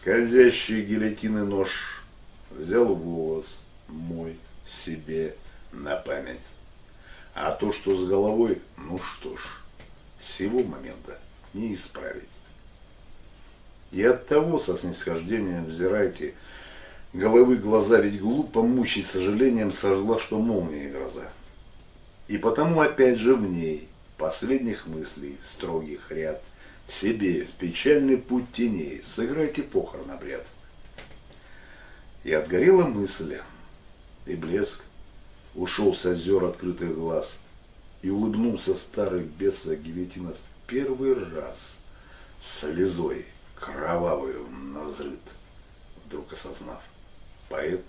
Скользящий гильотины нож взял волос мой себе на память. А то, что с головой, ну что ж, сего момента не исправить. И от того со снисхождением взирайте головы глаза, ведь глупо мучить сожалением сожгла, что молния гроза. И потому опять же в ней последних мыслей строгих ряд себе в печальный путь теней сыграйте похорон обряд. И отгорела мысль, и блеск ушел с озер открытых глаз, и улыбнулся старый беса Гильотина в первый раз слезой кровавую навзрыд, вдруг осознав, поэт.